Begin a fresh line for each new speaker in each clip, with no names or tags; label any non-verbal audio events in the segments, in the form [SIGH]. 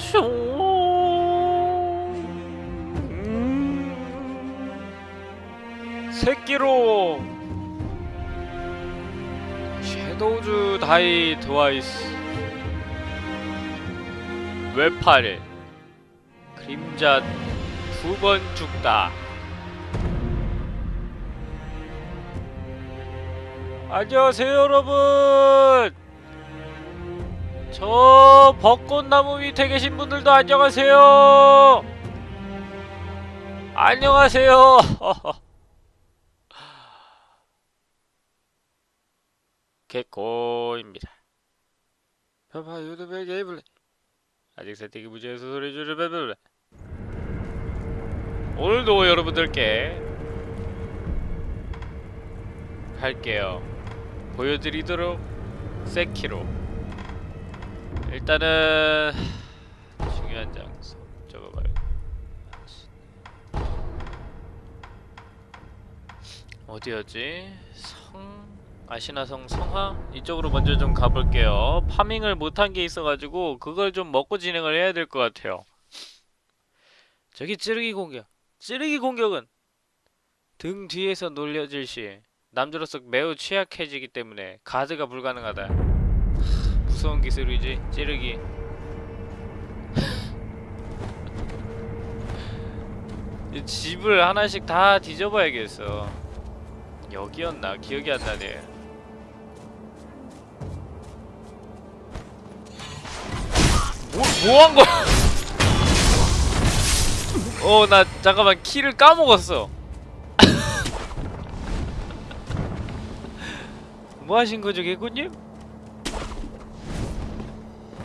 숑. 음. 새끼로. 섀도우즈 다이 트와이스. 외팔 그림자 두 번 죽다. 안녕하세요 여러분 저 벚꽃나무 밑에 계신 분들도 안녕하세요. 안녕하세요. [LAUGHS] 개코입니다. 파파 유튜브의 게임을 아직 세팅이 무지해서 소리 줄을 빼빼 오늘도 여러분들께 할게요. 보여드리도록 세키로 일단은 중요한 장소 적어봐요. 어디였지? 성... 아시나성 성하? 이쪽으로 먼저 좀 가볼게요. 파밍을 못한 게 있어가지고 그걸 좀 먹고 진행을 해야 될 것 같아요. 저기 찌르기 공격. 찌르기 공격은 등 뒤에서 놀려질 시 남자로서 매우 취약해지기 때문에 가드가 불가능하다. 하, 무서운 기술이지 찌르기 [LAUGHS] 이 집을 하나씩 다 뒤져봐야겠어 여기였나? 기억이 안 나네 뭐, 뭐 한 거야? [LAUGHS] 어, 나 잠깐만 키를 까먹었어. [LAUGHS] 뭐 하신 거죠, 개구님?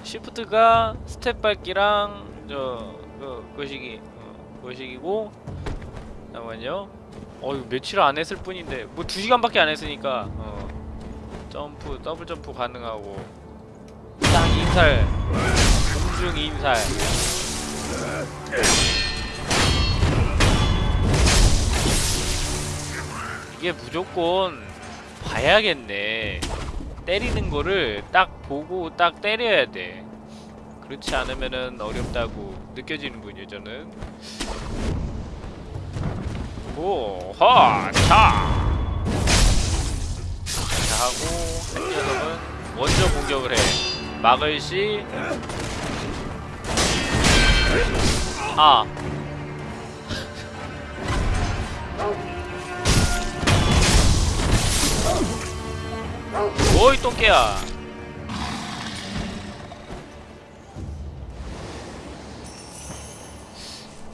시프트가 스텝 밟기랑 저 그, 거시기 어, 거시기고 잠깐만요. 어, 이거 며칠 안 했을 뿐인데 뭐두 시간밖에 안 했으니까 어, 점프 더블 점프 가능하고. 딱 인살. 공중 인살. 이게 무조건 봐야겠네 때리는 거를 딱 보고 딱 때려야 돼. 그렇지 않으면은 어렵다고 느껴지는군요 저는. 오하 차! 자, 하고 한 녀석은 먼저 공격을 해. 막을 시. 아. 뭐이 똥개야.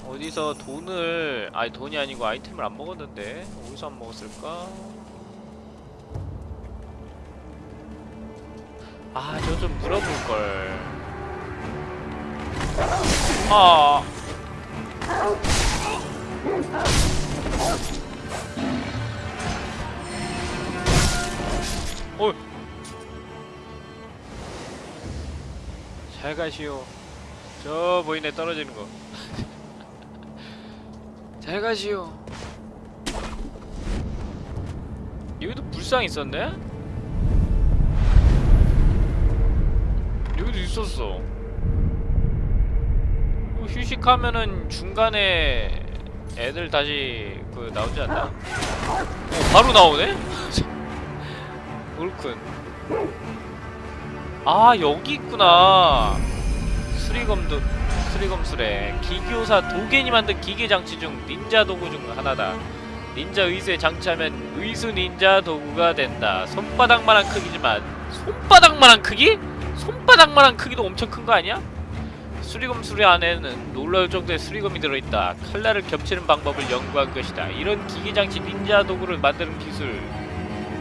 어디서 돈을 아니 돈이 아니고 아이템을 안 먹었는데 어디서 안 먹었을까? 아 저 좀 물어볼 걸. 아. 어. 잘 가시오. 저 보이네 떨어지는 거. [LAUGHS] 잘 가시오. 여기도 불상 있었네? 여기도 있었어. 뭐 휴식하면은 중간에 애들 다시 그 나오지 않나? 어, 바로 나오네? [LAUGHS] 옳군. 아 여기 있구나. 수리검도 수리검술에 기교사 도겐이 만든 기계 장치 중 닌자 도구 중 하나다. 닌자 의수에 장치하면 의수 닌자 도구가 된다. 손바닥만한 크기지만 손바닥만한 크기? 손바닥만한 크기도 엄청 큰 거 아니야? 수리검 수리 안에는 놀라울 정도의 수리검이 들어있다. 칼날을 겹치는 방법을 연구한 것이다. 이런 기계장치 닌자 도구를 만드는 기술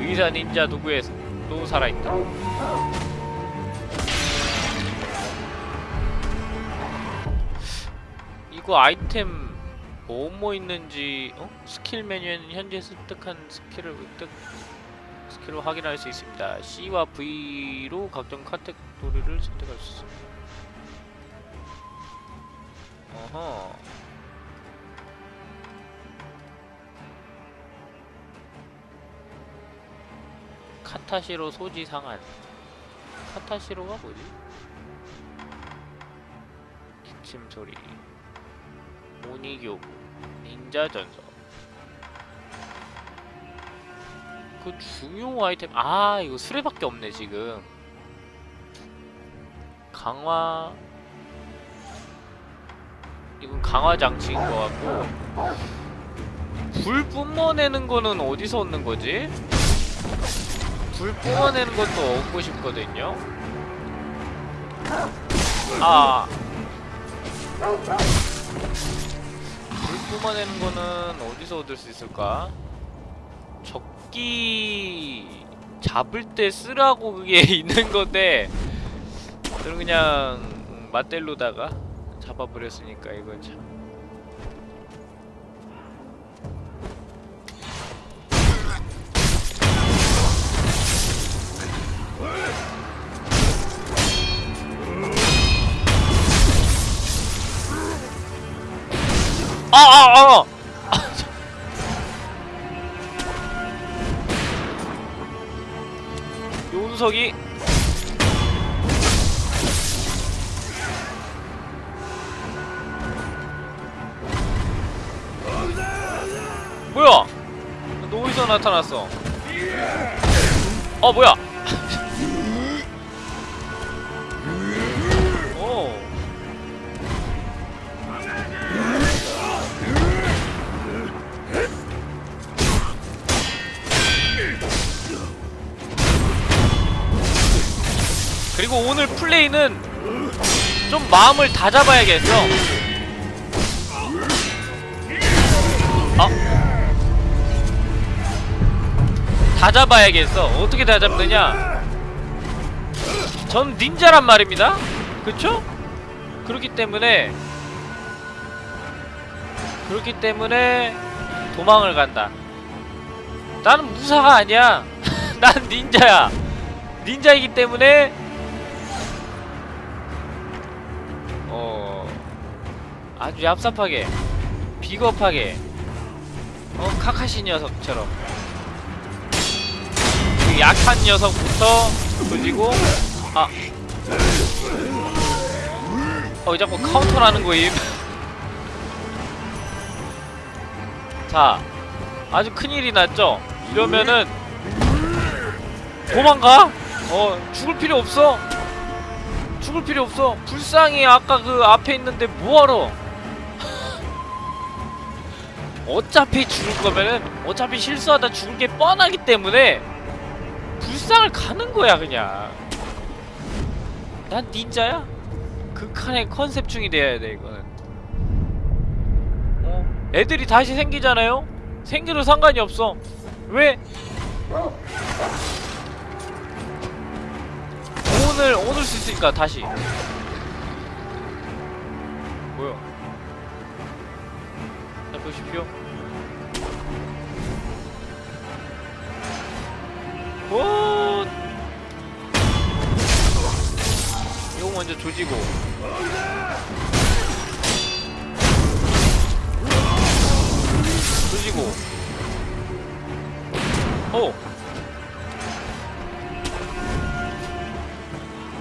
의사 닌자 도구에서 또 살아있다. 이거 아이템 뭐뭐 있는지 어? 스킬 메뉴에는 현재 습득한 스킬을 획득 스킬로 확인할 수 있습니다. C와 V로 각종 카테고리를 선택할 수 있습니다. 어허. 카타시로 소지 상한. 카타시로가 뭐지? 기침 소리 모니교구 닌자 전설 그 중요 아이템 아 이거 수레밖에 없네 지금 강화 이건 강화 장치인 것 같고 불 뿜어내는 거는 어디서 얻는 거지? 불 뿜어내는 것도 얻고 싶거든요. 아. 불 뿜어내는 거는 어디서 얻을 수 있을까? 적기 잡을 때 쓰라고 그게 [LAUGHS] 있는 건데 저는 그냥 맛델로다가 잡아버렸으니까 이건 참. 아! 요운석이 [LAUGHS] 뭐야? 너 어디서 나타났어? 어 뭐야? 오늘 플레이는 좀 마음을 다잡아야겠어. 아? 다잡아야겠어. 어떻게 다잡느냐? 전 닌자란 말입니다. 그쵸? 그렇기 때문에 그렇기 때문에 도망을 간다. 나는 무사가 아니야. [LAUGHS] 난 닌자야. 닌자이기 때문에 아주 얍삽하게 비겁하게 어 카카시 녀석처럼 그 약한 녀석부터 돌리고 아 어, 왜 자꾸 카운터라는 거임? [LAUGHS] 자, 아주 큰일이 났죠? 이러면은 도망가? 어, 죽을 필요 없어. 죽을 필요 없어. 불쌍히 아까 그 앞에 있는데 뭐하러? 어차피 죽을 거면은 어차피 실수하다 죽을 게 뻔하기 때문에 불쌍을 가는 거야 그냥. 난 닌자야. 극한의 컨셉충이 돼야 돼 이거는. 어, 애들이 다시 생기잖아요. 생겨도 상관이 없어. 왜? 오늘 오늘 수 있으니까 다시. 뭐야? 자 보십시오. 오. 이거 먼저 조지고. 조지고. 오.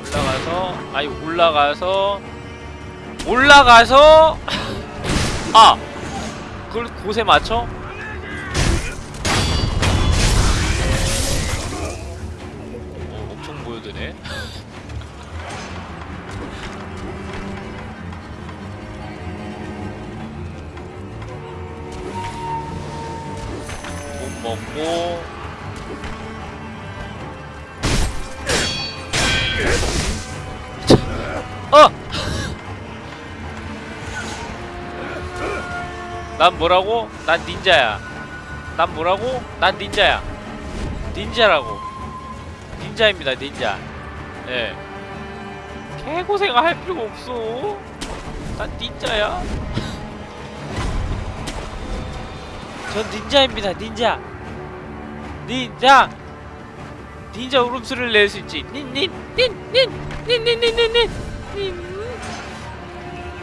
올라가서 아니 올라가서 올라가서 [LAUGHS] 아 그걸 곳에 맞춰 먹고 어! 난 뭐라고? 난 닌자야. 난 뭐라고? 난 닌자야. 닌자라고. 닌자입니다, 닌자. 예. 개고생 할 필요가 없어. 난 닌자야. [LAUGHS] 전 닌자입니다, 닌자. 닌자. 닌자 울음소리를 낼 수 있지. 닌, 닌, 닌, 닌, 닌, 닌, 닌, 닌, 닌, 닌,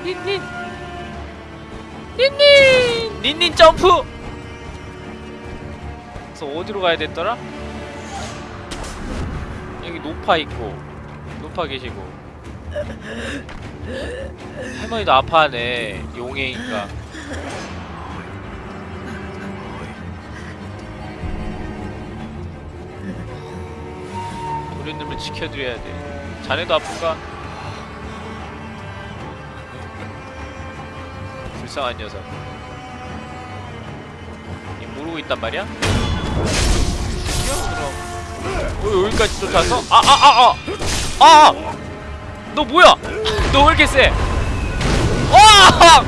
닌, 닌, 닌닌, 닌닌 점프. 그래서 어디로 가야 됐더라? 여기 노파 있고, 노파 계시고. 할머니도 아파하네 용해인가 도련님을 지켜드려야 돼 자네도 아픈가? 불쌍한 녀석 이 모르고 있단 말이야? 어, 여기까지 쫓아서? 아아아 아! 아! 너 뭐야? [LAUGHS] 너 왜 이렇게 세? 와!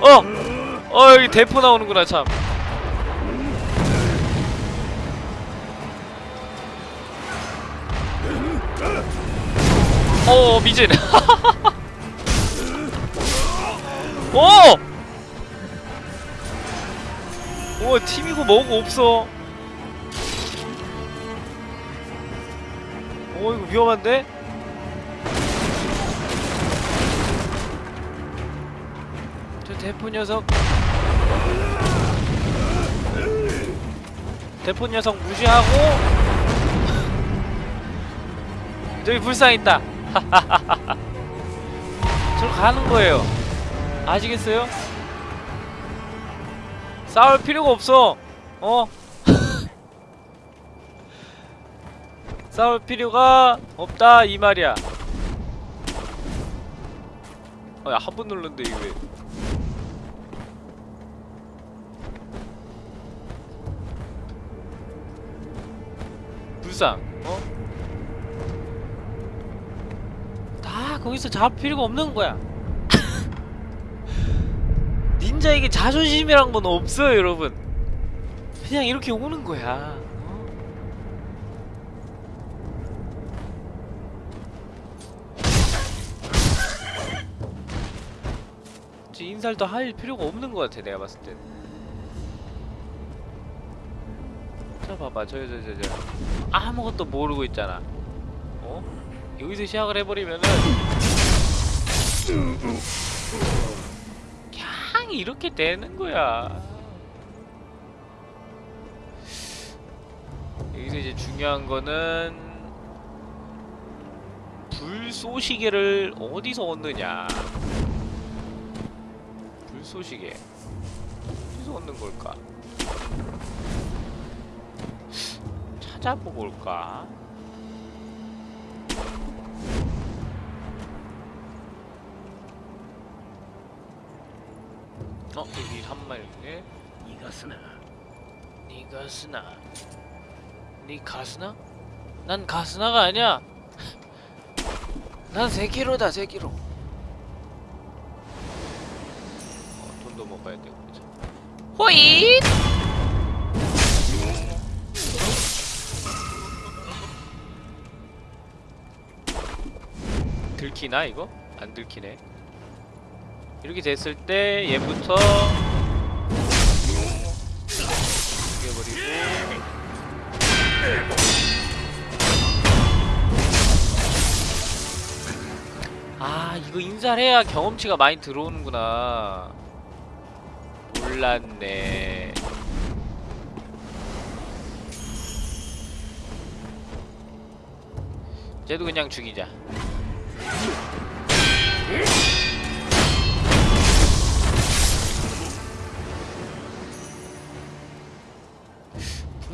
[LAUGHS] 어! 어 여기 대포 나오는구나 참 어 미진 [LAUGHS] 오! 오 팀이고 뭐고 없어 오 이거 위험한데? 저 대포 녀석 대포 녀석 무시하고 저기 불상 있다. [LAUGHS] 저로 가는 거예요. 아시겠어요? 싸울 필요가 없어. 어? [LAUGHS] 싸울 필요가 없다 이 말이야. 어, 야한 번 눌렀는데 이게 왜? 불상 어? 다 거기서 잡을 필요가 없는 거야 [LAUGHS] 닌자에게 자존심이란 건 없어요 여러분 그냥 이렇게 오는 거야 어? 인살도 할 필요가 없는 것 같아 내가 봤을 땐. 자 봐봐 저 저 저저 아무것도 모르고 있잖아. 어? 여기서 시작을 해버리면은 그냥 이렇게 되는 거야. 여기서 이제 중요한 거는 불쏘시개를 어디서 얻느냐. 불쏘시개 어디서 얻는 걸까? 찾아보고 올까? 어? 여기 한마일에
니가 쓰나?
니가 쓰나? 니 가스나? 난 가스나가 아니야! 난 세기로다 세기로 어, 돈도 먹어야 되고 이제 호잇! 들키나 이거? 안 들키네 이렇게 됐을 때 얘부터 죽여버리고. 아 이거 인사해야 경험치가 많이 들어오는구나. 몰랐네. 쟤도 그냥 죽이자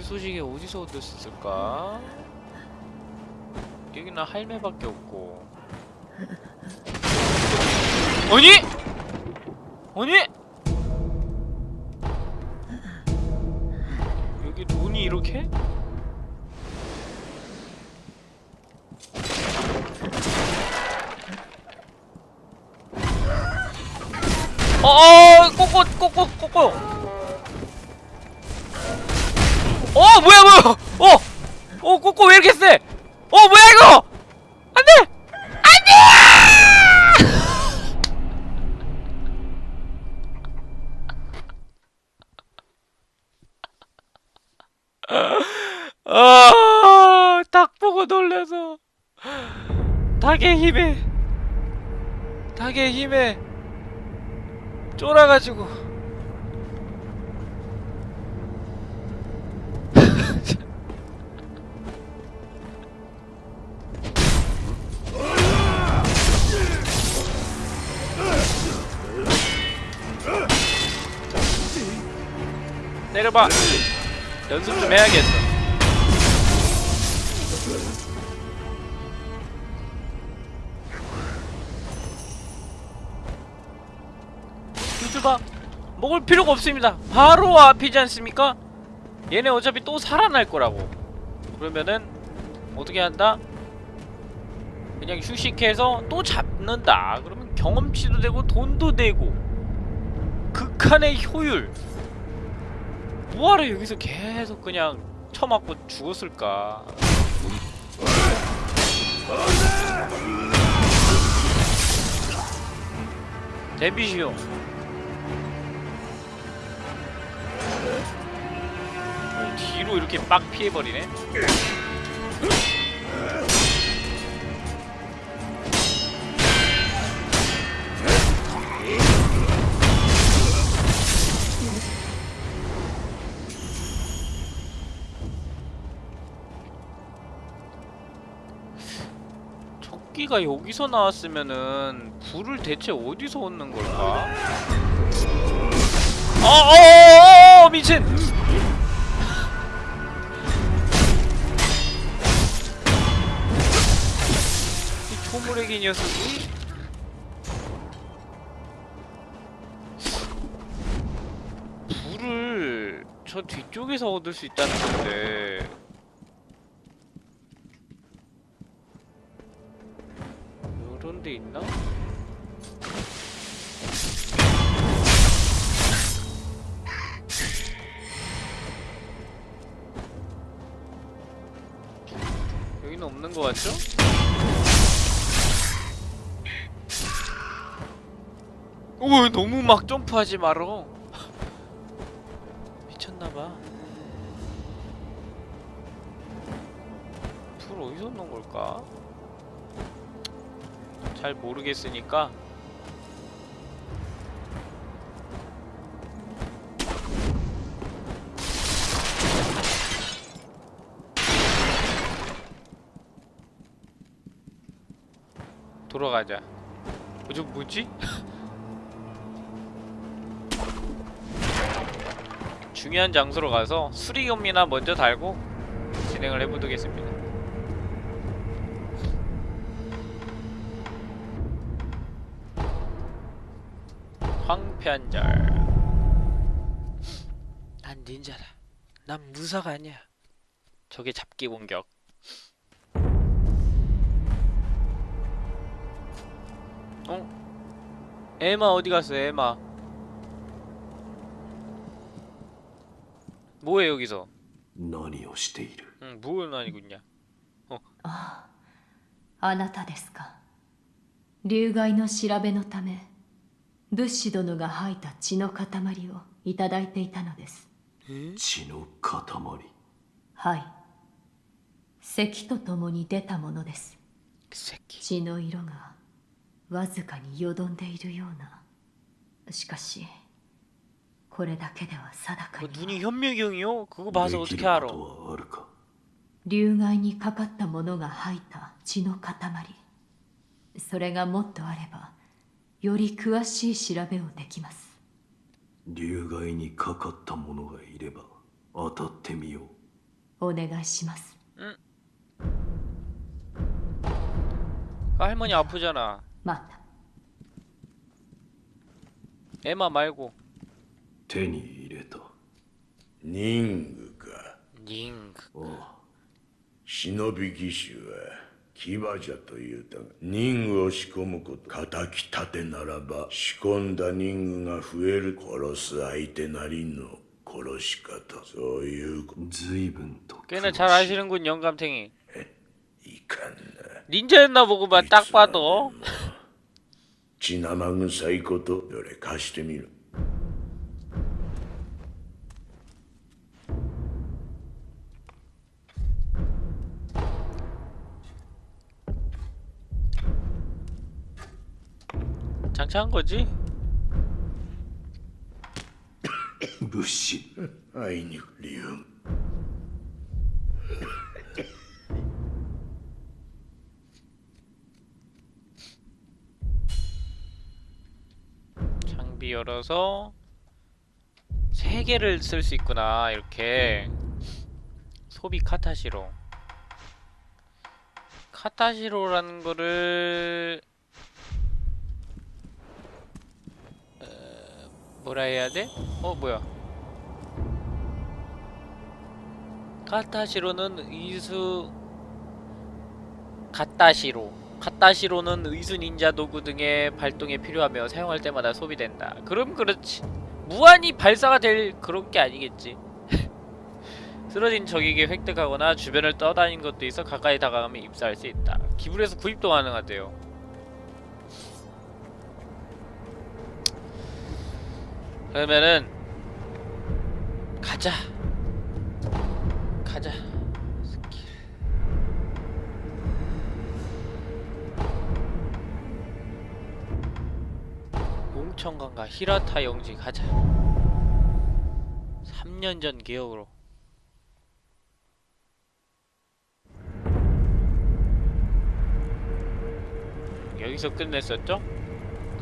소식이 어디서 얻었을까? 여기는 할매밖에 없고 아니? 아니? 여기 돈이 이렇게? 어어 꼬꼬 꼬꼬 꼬꼬 어 뭐야 뭐야 어! 어 꼬꼬 왜 이렇게 세? 어 뭐야 이거! 안돼! 아, 닭 보고 놀래서 닭의 힘에 닭의 힘에 쫄아가지고 때려봐. 연습 좀 해야겠어. 휘주박 먹을 필요가 없습니다. 바로 앞이지 않습니까? 얘네 어차피 또 살아날 거라고. 그러면은 어떻게 한다? 그냥 휴식해서 또 잡는다. 그러면 경험치도 되고 돈도 되고 극한의 효율 뭐하러 여기서 계속 그냥 쳐맞고 죽었을까? 데뷔시오. 어, 뒤로 이렇게 빡 피해버리네 토끼가 여기서 나왔으면은 불을 대체 어디서 얻는 걸까? 어어어어 미친! 이 초무래기 녀석이 불을 저 뒤쪽에서 얻을 수 있다는 건데 막 점프하지 말어 미쳤나봐 불 어디서 넣은 걸까? 잘 모르겠으니까 돌아가자. 어, 저 뭐지? [LAUGHS] 중요한 장소로 가서 수리검이나 먼저 달고 진행을 해보도겠습니다. 황편절. 난 닌자다. 난 무사가 아니야. 저게 잡기 공격. 어? 에마 어디 갔어? 에마. 뭐해 여기서?
何をしている
응, 뭘 아니고 있냐?
ああなたですか流害の調べのため物資殿が吐いた血の塊をいただいていたのです
血の塊
はい咳とともに出たものです
그 새끼.
血の色がわずかによどんでいるようなしかし これだけでは定か
그
に
눈이 현미경이요? 그거 봐서
でき
어떻게
る
알아?
ことはあるか
流害にかかった者が吐いた血の塊それがもっとあればより詳しい調べをできます
流害にかかった者がいれば当たってみよう
お願いします
그 할머니 아프잖아.
また
에마 말고
手に入れた
任具か
닝.
ああ
忍び騎士は騎馬じゃと言うたが任具を仕込むこと敵立てならば仕込んだ任具が増える殺す相手なりの殺し方そういうこ
随分と
꽤나 잘 아시는군 영감탱이.
いかんな
닌자였나 보구만 딱 봐도.
血生臭いことどれ貸してみる
장착한 거지?
루시. 아이닉 리움
장비 열어서 세 개를 쓸 수 있구나 이렇게. 소비 카타시로. 카타시로라는 거를 뭐라 해야 돼? 어 뭐야? 카타시로는 의수 카타시로. 카타시로는 의수 닌자 도구 등의 발동에 필요하며 사용할 때마다 소비된다. 그럼 그렇지. 무한히 발사가 될 그런 게 아니겠지. [LAUGHS] 쓰러진 적에게 획득하거나 주변을 떠다닌 것도 있어 가까이 다가가면 입사할 수 있다. 기블에서 구입도 가능하대요 그러면은 가자. 가자 스킬. 몽청강과 히라타 영지 가자. 3년 전 기억으로. 여기서 끝냈었죠?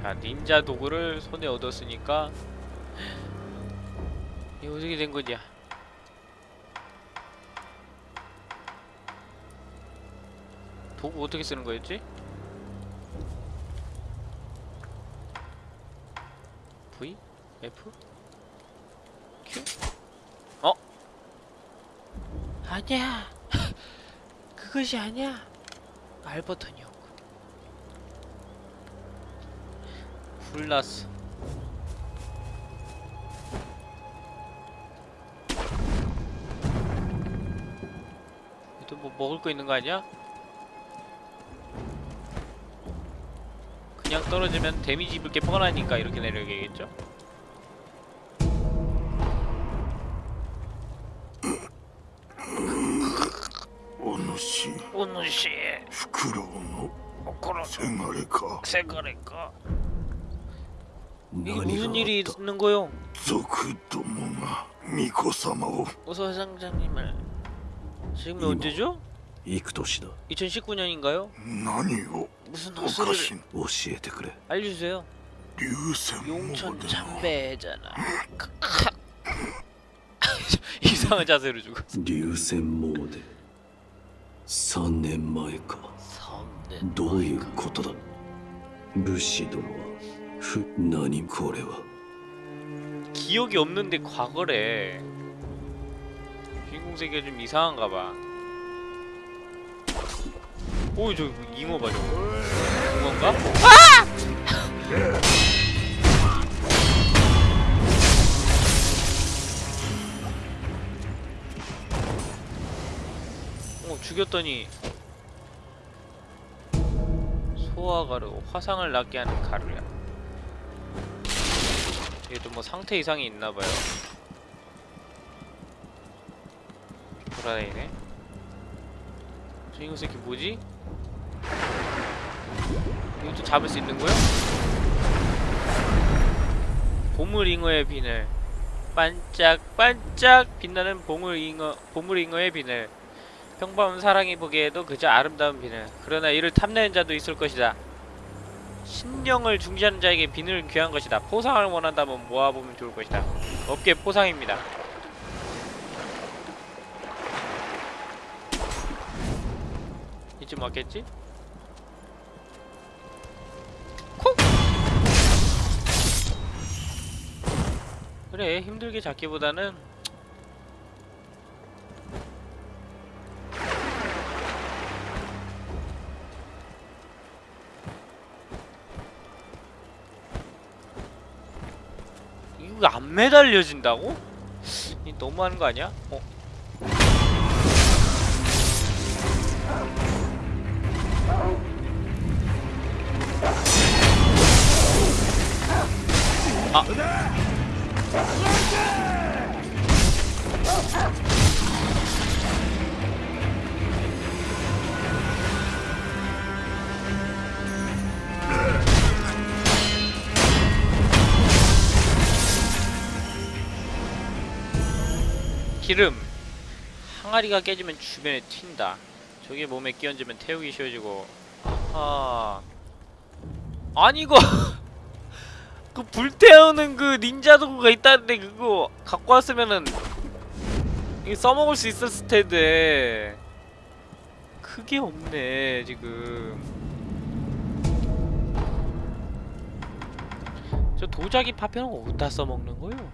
자 닌자 도구를 손에 얻었으니까 이거 어떻게 된 거냐 도구 어떻게 쓰는 거였지? V? F? Q? 어? 아니야 [LAUGHS] 그것이 아니야 R 버튼이었군 불났어 먹을 거 있는 거 아니야? 그냥 떨어지면 데미지 입을 게 뻔하니까 이렇게 내려야겠죠?
お主
오누시
フクロウの
오코로
せがれか
세가레까 이게
何があ
무슨
っ
일이
た
있는 거요?
族どもが巫女様を
어서 회장장님을 지금이
이모.
언제죠?
幾年だ
2019년인가요?
何を
무슨
おか
헛소리를
しい
教えてくれ
알려주세요
流泉も
용천
でも
참배잖아 [LAUGHS] 이상한 자세로 죽어
流泉詣3年前か
성는
どういうことだ武士殿はふ何これは
기억이 없는데 과거래 세계가 좀 이상한가 봐 오이 저 잉어 봐 저거 잉어인가? 아! 어 죽였더니 소화 가루 화상을 낫게 하는 가루야 얘도 뭐 상태 이상이 있나봐요 돌아다니네 주인공 새끼 뭐지? 이것도 잡을 수 있는 거야? 보물잉어의 비늘 반짝반짝 빛나는 보물잉어, 보물잉어의 비늘 평범한 사랑이 보기에도 그저 아름다운 비늘 그러나 이를 탐내는 자도 있을 것이다 신령을 중시하는 자에게 비늘은 귀한 것이다. 포상을 원한다면 모아보면 좋을 것이다. 업계 포상입니다. 이쯤 맞겠지? 콕! 그래 힘들게 잡기보다는 이거 안 매달려진다고? 이 너무하는 거 아니야? 어? 기름. 항아리가 깨지면 주변에 튄다. 저게 몸에 끼얹으면 태우기 쉬워지고. 아. 아니 이거 [LAUGHS] 그 불태우는 그 닌자 도구가 있다는데 그거 갖고 왔으면은 이거 써먹을 수 있었을 텐데 그게 없네 지금 저 도자기 파편은 어디다 써먹는 거요?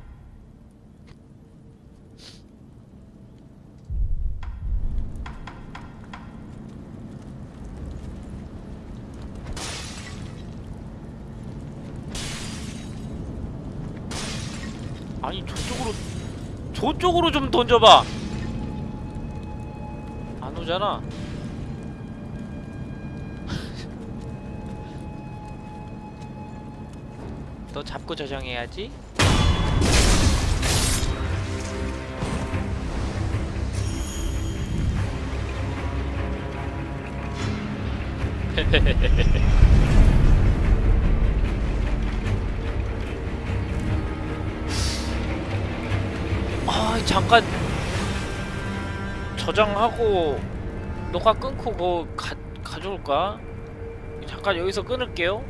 아니 저쪽으로 저쪽으로 좀 던져봐. 안 오잖아. [LAUGHS] 너 잡고 저장해야지 저장하고 녹화 끊고 그거 가, 가져올까? 잠깐 여기서 끊을게요